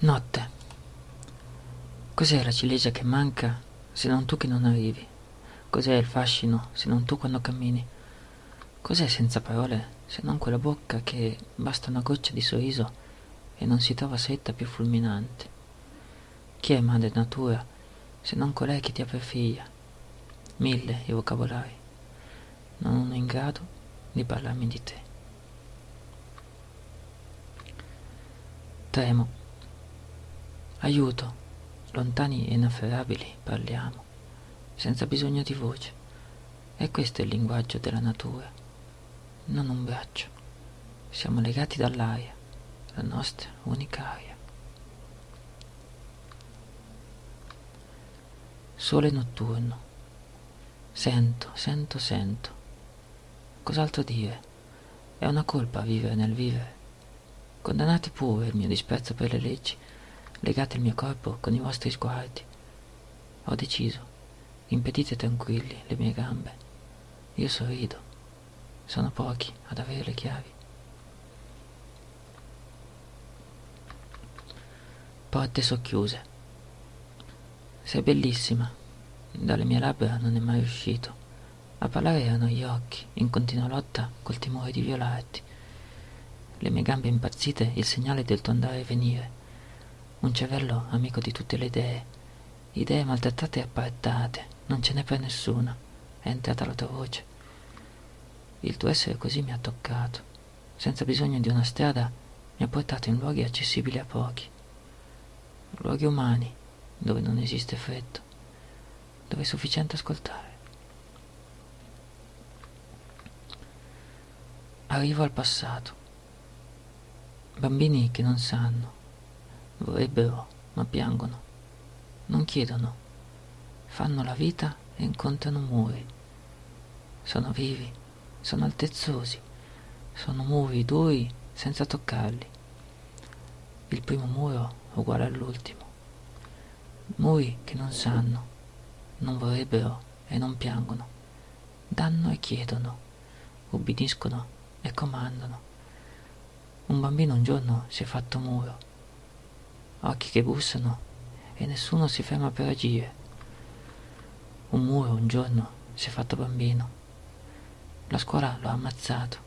Notte. Cos'è la ciliegia che manca se non tu che non arrivi? Cos'è il fascino se non tu quando cammini? Cos'è senza parole se non quella bocca che basta una goccia di sorriso e non si trova setta più fulminante? Chi è madre natura se non colei che ti apre figlia? Mille i vocabolari, non uno in grado di parlarmi di te. Tremo. Aiuto, lontani e inafferrabili parliamo, senza bisogno di voce. E questo è il linguaggio della natura, non un braccio. Siamo legati dall'aria, la nostra unica aria. Sole notturno. Sento, sento, sento. Cos'altro dire? È una colpa vivere nel vivere. Condannate pure il mio disprezzo per le leggi legate il mio corpo con i vostri sguardi. Ho deciso, impedite tranquilli le mie gambe. Io sorrido, sono pochi ad avere le chiavi. Porte socchiuse. Sei bellissima. Dalle mie labbra non è mai uscito. A parlare erano gli occhi, in continua lotta col timore di violarti. Le mie gambe impazzite, il segnale del tuo andare e venire un cervello amico di tutte le idee, idee maltrattate e apparettate, non ce n'è per nessuno, è entrata la tua voce. Il tuo essere così mi ha toccato, senza bisogno di una strada, mi ha portato in luoghi accessibili a pochi, luoghi umani, dove non esiste freddo, dove è sufficiente ascoltare. Arrivo al passato. Bambini che non sanno, Vorrebbero, ma piangono. Non chiedono. Fanno la vita e incontrano muri. Sono vivi, sono altezzosi, sono muri duri senza toccarli. Il primo muro uguale all'ultimo. Muri che non sanno, non vorrebbero e non piangono. Danno e chiedono, ubbidiscono e comandano. Un bambino un giorno si è fatto muro occhi che bussano e nessuno si ferma per agire. Un muro un giorno si è fatto bambino. La scuola lo ha ammazzato.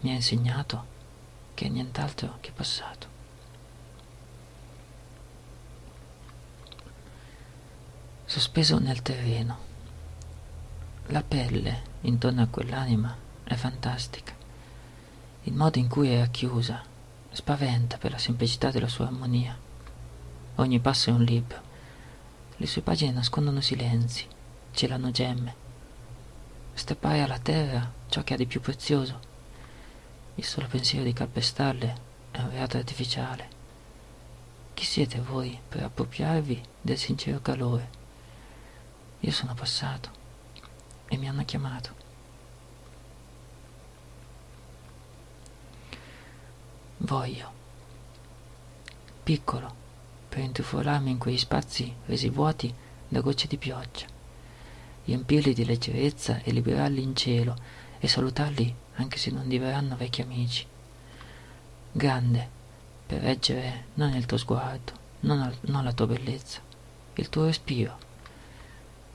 Mi ha insegnato che è nient'altro che passato. Sospeso nel terreno. La pelle intorno a quell'anima è fantastica. Il modo in cui è racchiusa Spaventa per la semplicità della sua armonia. Ogni passo è un libro. Le sue pagine nascondono silenzi, celano gemme. Steppare alla terra ciò che ha di più prezioso. Il solo pensiero di calpestarle è un reato artificiale. Chi siete voi per appropriarvi del sincero calore? Io sono passato e mi hanno chiamato. Voglio. Piccolo, per intrufolarmi in quegli spazi resi vuoti da gocce di pioggia, riempirli di leggerezza e liberarli in cielo e salutarli anche se non diverranno vecchi amici. Grande, per reggere non il tuo sguardo, non, al, non la tua bellezza, il tuo respiro.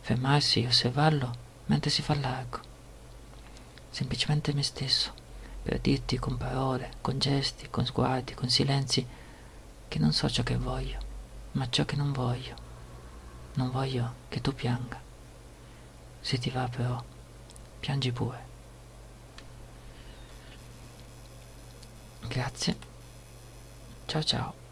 Fermarsi e osservarlo mentre si fa largo. Semplicemente me stesso per dirti con parole, con gesti, con sguardi, con silenzi, che non so ciò che voglio, ma ciò che non voglio. Non voglio che tu pianga. Se ti va però, piangi pure. Grazie. Ciao ciao.